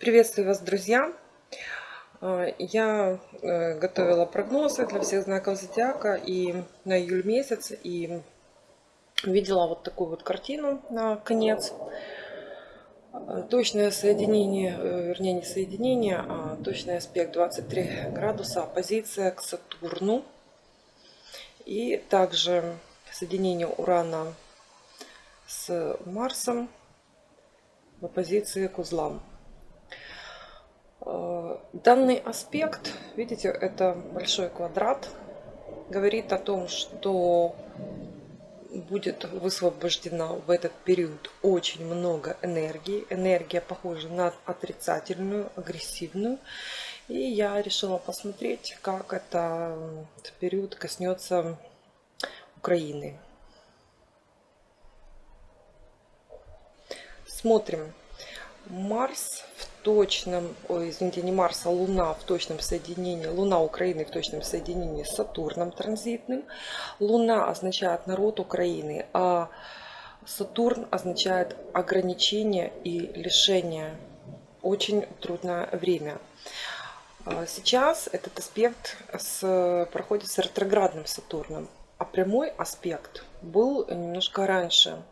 Приветствую вас, друзья! Э, я э, готовила прогнозы для всех знаков зодиака и на июль месяц, и видела вот такую вот картину на конец. Э, точное соединение, вернее не соединение, а точный аспект 23 градуса, оппозиция к Сатурну. И также соединение Урана с Марсом в оппозиции к узлам. Э, данный аспект, видите, это большой квадрат, говорит о том, что будет высвобождено в этот период очень много энергии. Энергия похожа на отрицательную, агрессивную. И я решила посмотреть, как это, этот период коснется Украины. Смотрим. Марс точном, ой, извините, не Марс, а Луна в точном соединении, Луна Украины в точном соединении с Сатурном транзитным. Луна означает народ Украины, а Сатурн означает ограничение и лишение. Очень трудное время. А сейчас этот аспект с, проходит с ретроградным Сатурном, а прямой аспект был немножко раньше.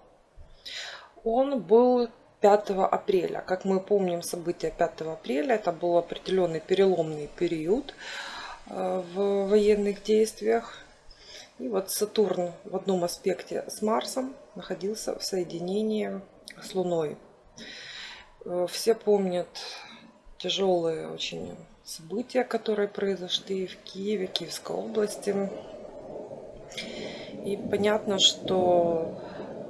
Он был 5 апреля. Как мы помним события 5 апреля, это был определенный переломный период э, в военных действиях. И вот Сатурн в одном аспекте с Марсом находился в соединении с Луной. Э, все помнят тяжелые очень события, которые произошли в Киеве, Киевской области. И понятно, что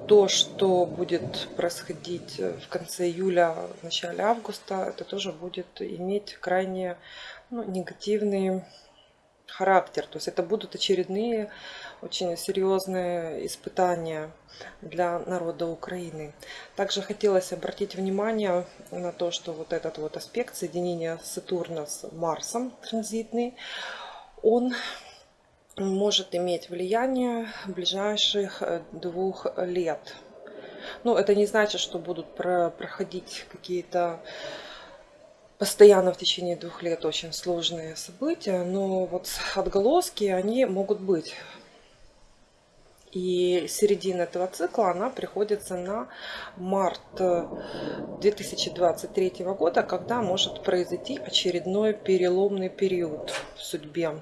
то, что будет происходить в конце июля, в начале августа, это тоже будет иметь крайне ну, негативный характер. То есть это будут очередные очень серьезные испытания для народа Украины. Также хотелось обратить внимание на то, что вот этот вот аспект соединения Сатурна с Марсом транзитный, он может иметь влияние ближайших э, двух лет. Ну, это не значит, что будут проходить какие-то постоянно в течение двух лет очень сложные события, но вот отголоски, они могут быть. И середина этого цикла, она приходится на март 2023 э, года, когда может произойти очередной переломный период в судьбе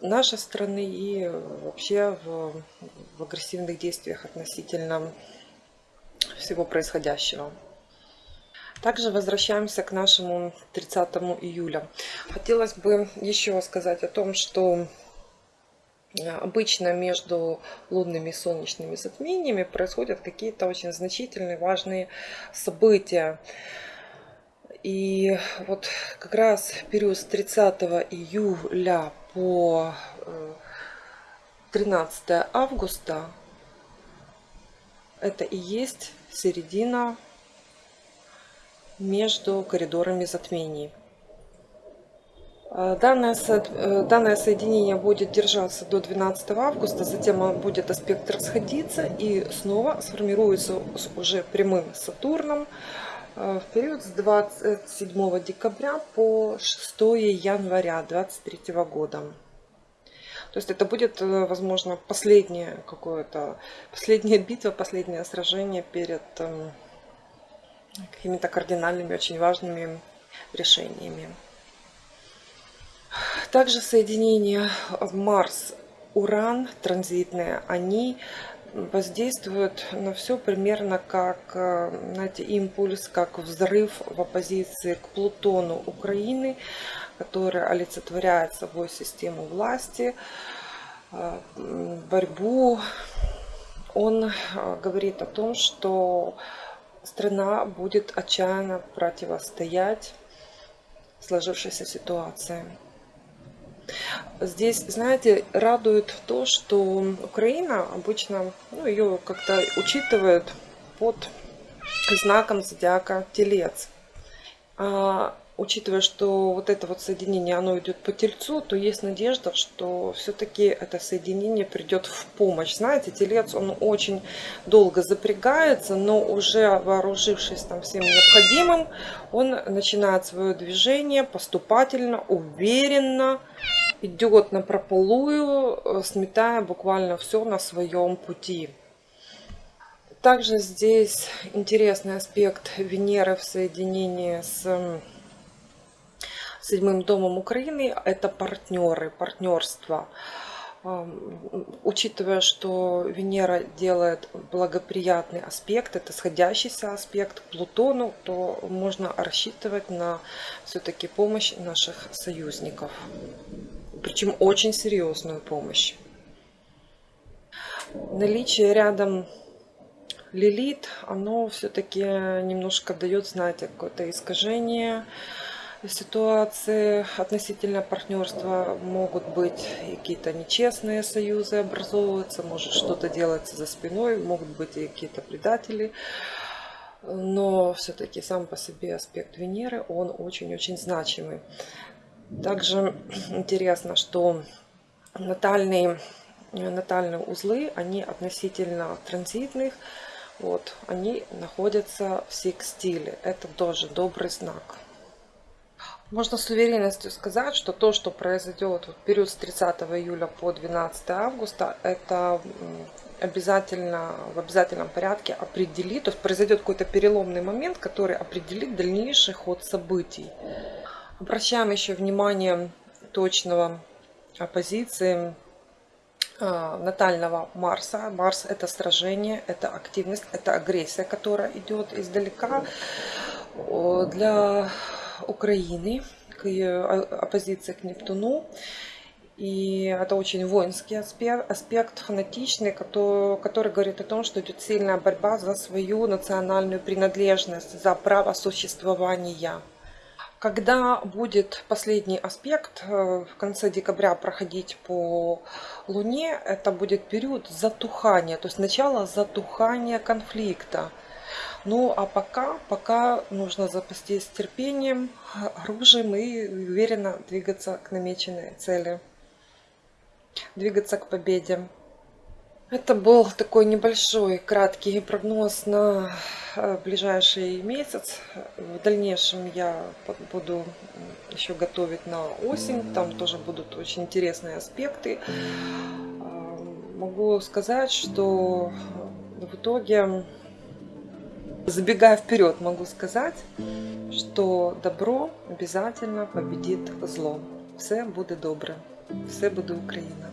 нашей страны и вообще в, в агрессивных действиях относительно всего происходящего. Также возвращаемся к нашему 30 июля. Хотелось бы еще сказать о том, что э, обычно между лунными и солнечными затмениями происходят какие-то очень значительные, важные события. И вот как раз период с 30 июля по 13 э, августа это и есть середина между коридорами затмений. Э, данное, э, данное соединение будет держаться до 12 августа, затем будет аспект расходиться и снова сформируется уже прямым Сатурном в период с 27 декабря по 6 января 2023 года. То есть это будет, э, возможно, последнее какое-то, последняя битва, последнее сражение перед эм, какими-то кардинальными, очень важными решениями. Также соединения Марс-Уран транзитные, они воздействует на все примерно как э, знаете, импульс, как взрыв в оппозиции к Плутону Украины, который олицетворяет собой систему власти, э, борьбу. Он э, говорит о том, что страна будет отчаянно противостоять сложившейся ситуации. Здесь, знаете, радует то, что Украина обычно, ну, ее как-то учитывают под знаком зодиака Телец. А учитывая, что вот это вот соединение, оно идет по тельцу, то есть надежда, что все-таки это соединение придет в помощь. Знаете, телец, он очень долго запрягается, но уже вооружившись там всем необходимым, он начинает свое движение поступательно, уверенно, идет на прополую, э, сметая буквально все на своем пути. Также здесь интересный аспект Венеры в соединении с седьмым домом Украины. Это партнеры, партнерство. Учитывая, что Венера делает благоприятный аспект, это сходящийся аспект Плутону, то можно рассчитывать на все-таки помощь наших союзников. Причем очень серьезную помощь. Наличие рядом Лилит, оно все-таки немножко дает, знаете, какое-то искажение ситуации относительно партнерства. Могут быть какие-то нечестные союзы образовываться, может что-то делается за спиной, могут быть и какие-то предатели. Но все-таки сам по себе аспект Венеры, он очень-очень значимый. Также интересно, что натальные, натальные узлы, они относительно транзитных, вот, они находятся в секстиле. Это тоже добрый знак. Можно с уверенностью сказать, что то, что произойдет в период с 30 июля по 12 августа, это обязательно в обязательном порядке определит, то есть произойдет какой-то переломный момент, который определит дальнейший ход событий. Обращаем еще внимание точного оппозиции а, натального Марса. Марс это сражение, это активность, это агрессия, которая идет издалека. Для Украины к оппозиции к Нептуну. И это очень воинский аспект, аспект фанатичный, который, который говорит о том, что идет сильная борьба за свою национальную принадлежность, за право существования. Когда будет последний аспект э, в конце декабря проходить по Луне, это будет период затухания, то есть начало затухания конфликта. Ну а пока, пока нужно запастись терпением, оружием и уверенно двигаться к намеченной цели. Двигаться к победе. Это был такой небольшой, краткий прогноз на э, ближайший месяц. В дальнейшем я буду еще готовить на осень. Там тоже будут очень интересные аспекты. А, могу сказать, что в итоге, забегая вперед, могу сказать, что добро обязательно победит зло. Все буде добре. Все буде Україна.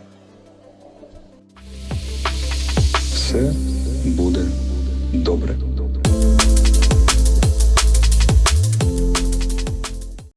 Все буде добре.